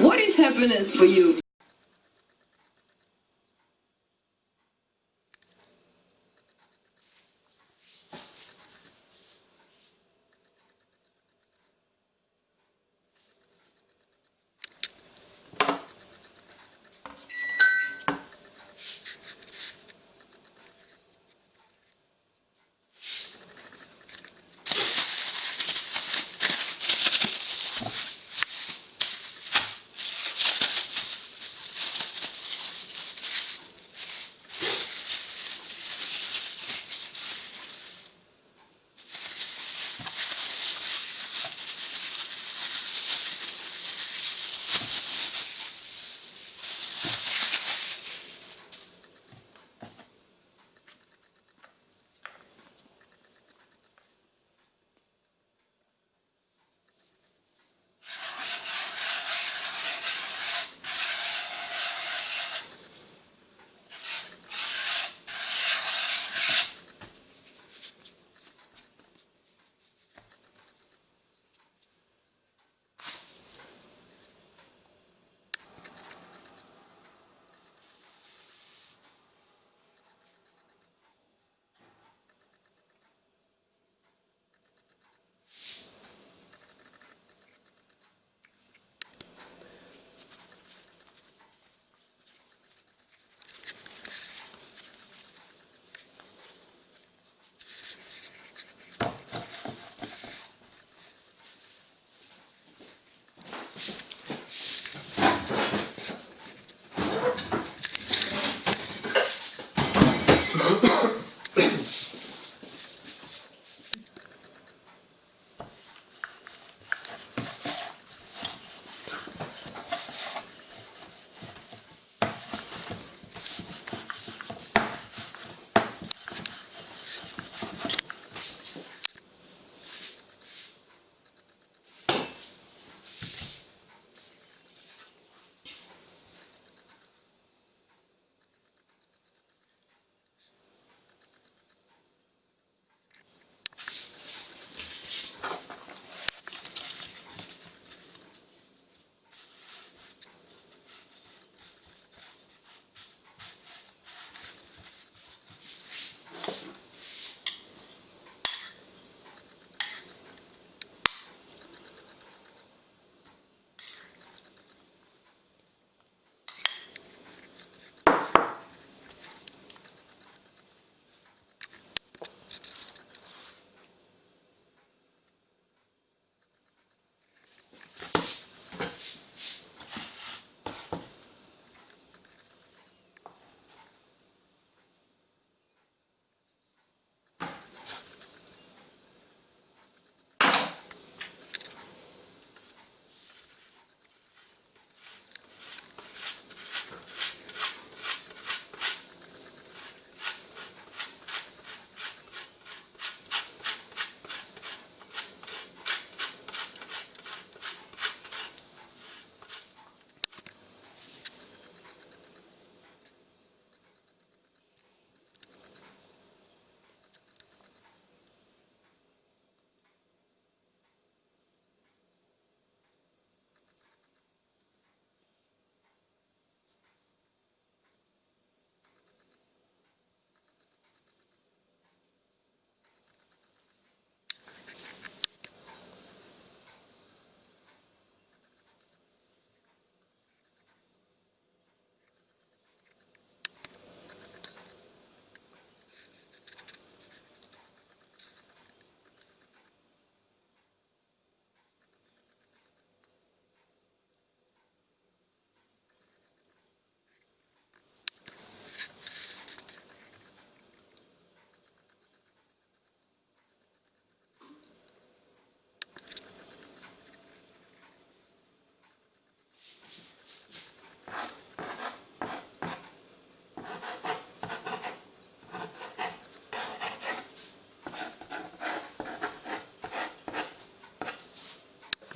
What is happiness for you?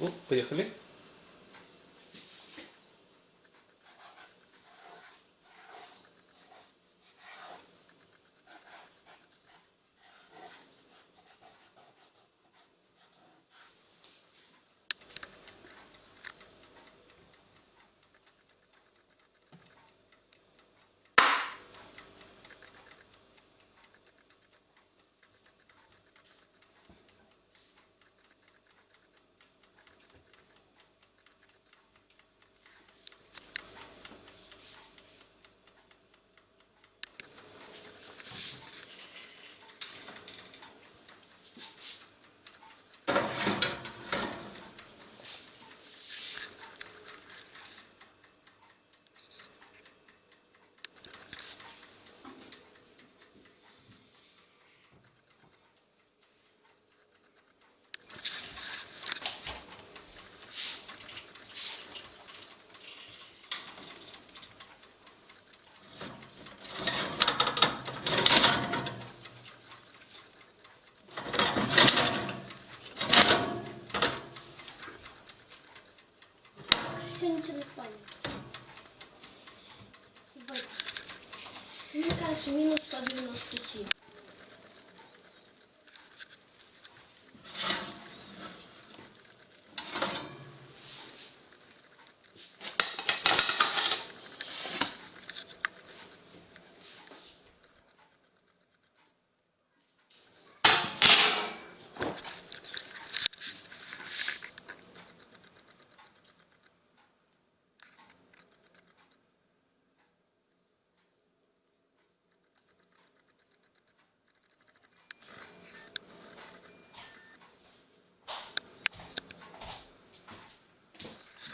Ну, поехали. Ничего не понял. Мені кажуть, мінус 197.